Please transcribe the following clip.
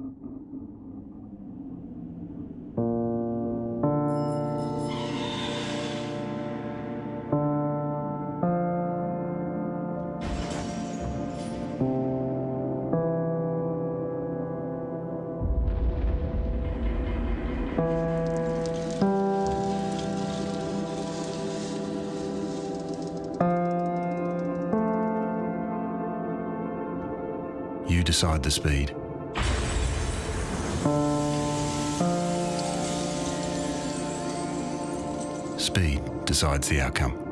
You decide the speed. Speed decides the outcome.